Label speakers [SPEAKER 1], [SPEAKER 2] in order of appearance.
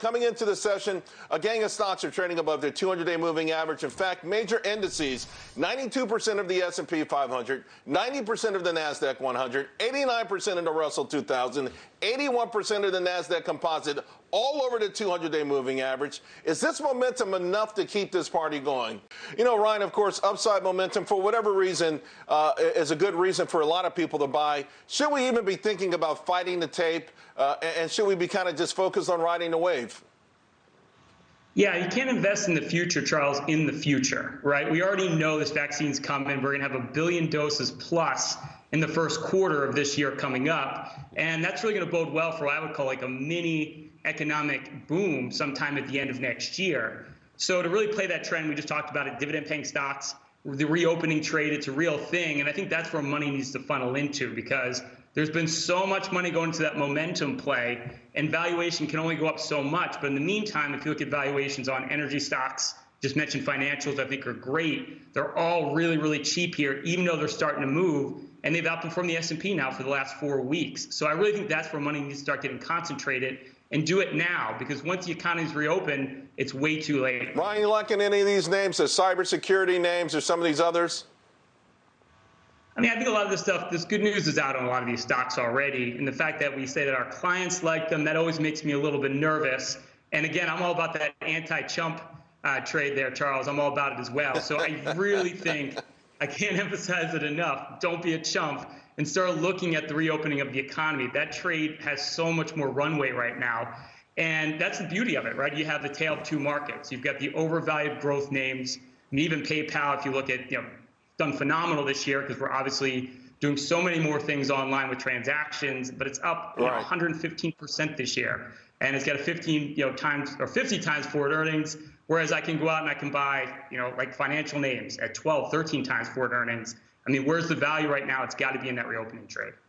[SPEAKER 1] Coming into the session, a gang of stocks are trading above their 200-day moving average. In fact, major indices, 92% of the S&P 500, 90% of the Nasdaq 100, 89% of the Russell 2000, 81% of the Nasdaq Composite, all over the 200-day moving average. Is this momentum enough to keep this party going? You know, Ryan, of course, upside momentum for whatever reason uh, is a good reason for a lot of people to buy. Should we even be thinking about fighting the tape, uh, and should we be kind of just focused on riding the wave?
[SPEAKER 2] Yeah, you can't invest in the future, Charles, in the future, right? We already know this vaccine's coming. We're going to have a billion doses plus in the first quarter of this year coming up. And that's really going to bode well for what I would call like a mini economic boom sometime at the end of next year. So to really play that trend, we just talked about it, dividend paying stocks, the reopening trade, it's a real thing. And I think that's where money needs to funnel into because there's been so much money going to that momentum play, and valuation can only go up so much. But in the meantime, if you look at valuations on energy stocks, just mentioned financials, I think are great. They're all really, really cheap here, even though they're starting to move, and they've outperformed the S&P now for the last four weeks. So I really think that's where money needs to start getting concentrated and do it now because once the economy's reopened, it's way too late.
[SPEAKER 1] Ryan, you liking any of these names, the cybersecurity names or some of these others?
[SPEAKER 2] I mean, I think a lot of this stuff, this good news is out on a lot of these stocks already. And the fact that we say that our clients like them, that always makes me a little bit nervous. And again, I'm all about that anti-chump uh, trade there, Charles. I'm all about it as well. So I really think, I can't emphasize it enough, don't be a chump and start looking at the reopening of the economy. That trade has so much more runway right now. And that's the beauty of it, right? You have the tale of two markets. You've got the overvalued growth names, and even PayPal, if you look at, you know, done phenomenal this year because we're obviously doing so many more things online with transactions, but it's up right. know, 115% this year. And it's got a 15 you know, times or 50 times forward earnings, whereas I can go out and I can buy, you know, like financial names at 12, 13 times forward earnings. I mean, where's the value right now? It's got to be in that reopening trade.